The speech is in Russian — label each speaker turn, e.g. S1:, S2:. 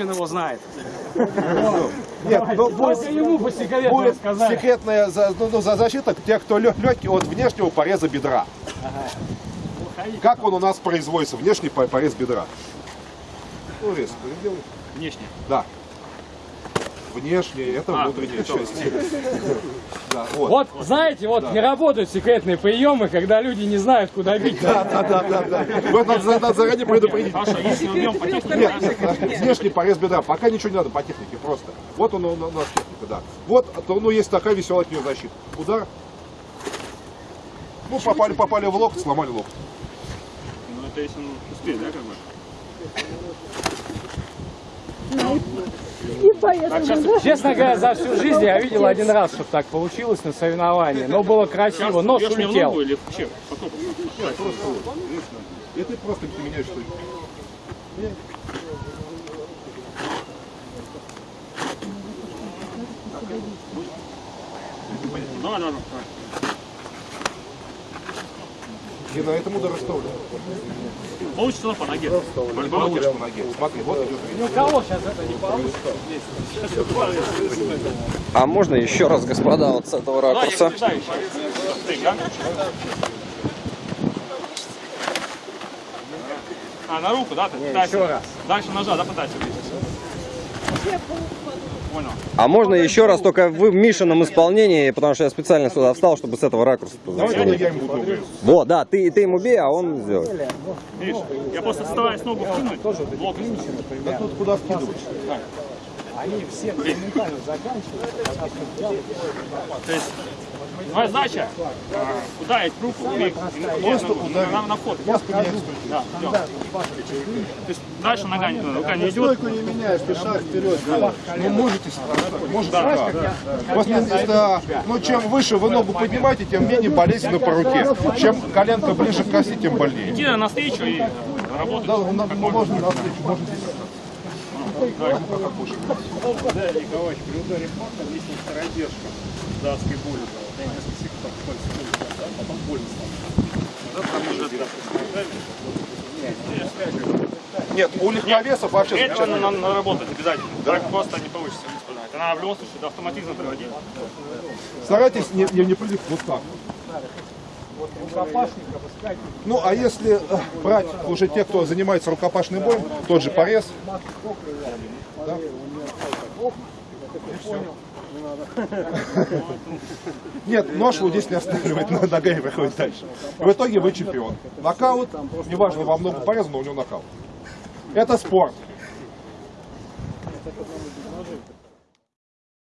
S1: Путин его знает.
S2: Нет, ну, будет,
S1: ему по секрету
S2: будет
S1: сказали.
S2: секретная за- ну, ну, за защита тех, кто легкий от внешнего пореза бедра. Как он у нас производится, внешний по- порез бедра? Ну, резко.
S1: Внешне.
S2: Да. Внешний, это
S1: А,
S2: внутренняя часть. Да, вот.
S1: Вот, знаете, вот не работают секретные приемы, когда люди не знают, куда бить.
S2: Да, да, да, да, да. Вот надо, надо заранее предупредить.
S1: Хорошо, если убьем по технике,
S2: Нет, нет, нет, внешний порез бедра. Пока ничего не надо по технике, просто. Вот он у у нас техника, да. Вот, то, ну, есть такая веселая от нее защита. Удар. Ну, попали, попали в локоть, сломали локоть.
S1: Ну, это если он успеет, да, как бы?
S3: И поехали.
S1: Честно говоря, за всю жизнь я видел один раз, чтобы так получилось на соревновании. Но было красиво, нож улетел.
S2: да. И ты просто ты меняешь что
S4: Давай, давай, давай.
S2: И на этом удар оставлю.
S4: Получится по ноге.
S2: Получишь по ноге. Смотри, вот идет.
S1: Ни у кого сейчас это не получится.
S5: А можно еще раз, господа, вот с этого
S4: Да, я
S5: ракурса?
S4: А, на руку, да? Ты
S1: еще раз.
S4: Дальше ножа, да, влезть?
S5: А можно еще раз только в Мишином исполнении, потому что я специально сюда встал, чтобы с этого ракурса
S2: Давай
S5: позационить.
S2: я ему буду.
S5: Вот, да, ты, ты ему бей, а он сделает.
S4: Видишь, я просто стараюсь ногу вкинуть, локоть.
S2: Да тут куда скидывать?
S1: Они все моментально заканчивают.
S4: То есть, твоя задача а, ударить руку и, и
S2: Просто ударить.
S4: на, на вход.
S2: Я поменяю
S4: Да. То есть дальше нога, не- рука не идет.
S2: не меняешь, ты шаг вперед. Ну, можете можете да. Просто, да, ну, чем выше вы ногу поднимаете, тем менее болезненно по руке. Чем коленка ближе к оси, тем больнее.
S4: Иди навстречу и работать.
S2: Да, ну, надо- ну, можно навстречу, можно
S6: Да, Николаевич, при ударе паха лестница продержка с датской. Да, несколько секунд пальцы ходят, да, потом больно стало.
S2: Нет, у легковесов вообще
S4: Это
S2: замечательно.
S4: надо наработать обязательно. Так просто не получится. Это надо в любом случае до автоматизма приводить.
S2: Старайтесь не, не, не прыгать вот так. Ну, а если э, брать уже те, кто занимается рукопашным боем, тот же порез, да? И. Нет, нож вот здесь не останавливает, но нога и выходит дальше. В итоге вы чемпион. Нокаут, неважно, вам много порезано, но у него нокаут. Это спорт.